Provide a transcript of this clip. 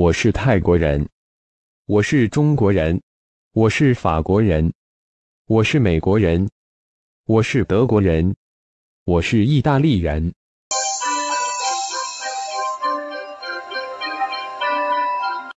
我是泰国人。我是中国人。我是法国人。我是美国人。我是德国人。我是意大利人。